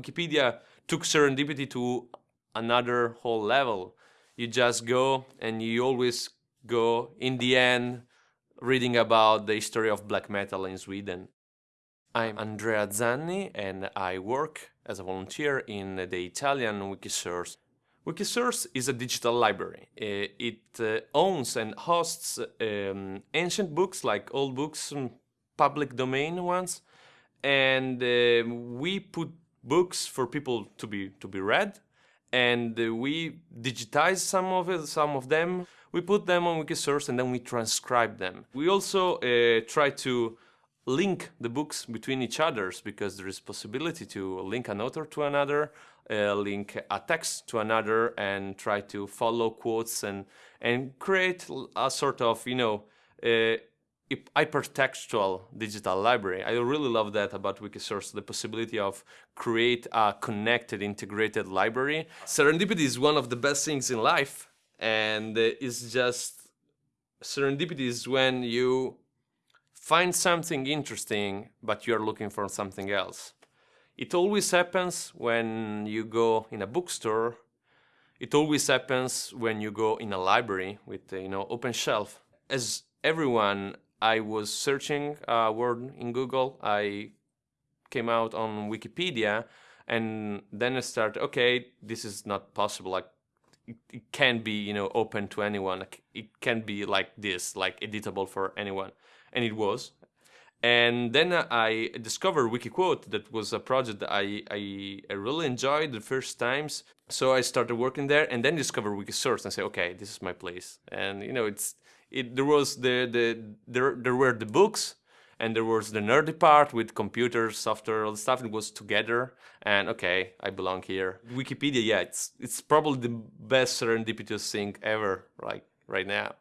Wikipedia took serendipity to another whole level. You just go and you always go in the end reading about the history of black metal in Sweden. I'm Andrea Zanni and I work as a volunteer in the Italian Wikisource. Wikisource is a digital library. Uh, it uh, owns and hosts um, ancient books like old books, public domain ones, and uh, we put books for people to be to be read, and we digitize some of it, some of them. We put them on Wikisource and then we transcribe them. We also try to link the books between each others because there is possibility to link an author to another, uh, link a text to another, and try to follow quotes and and create a sort of you know uh, hypertextual digital library. I really love that about Wikisource, the possibility of create a connected, integrated library. Serendipity is one of the best things in life, and uh, it's just serendipity is when you find something interesting, but you're looking for something else. It always happens when you go in a bookstore. It always happens when you go in a library with, uh, you know, open shelf. As everyone, I was searching a word in Google. I came out on Wikipedia and then I started, okay, this is not possible. Like it, it can be, you know, open to anyone. Like, It can be like this, like editable for anyone and it was. And then I discovered Wikiquote, that was a project that I, I, I, really enjoyed the first times. So I started working there and then discovered Wikisource and say, okay, this is my place. And you know, it's it there was the the there there were the books and there was the nerdy part with computers, software, all the stuff. It was together, and okay, I belong here. Wikipedia, yeah, it's it's probably the best serendipitous thing ever, like right now.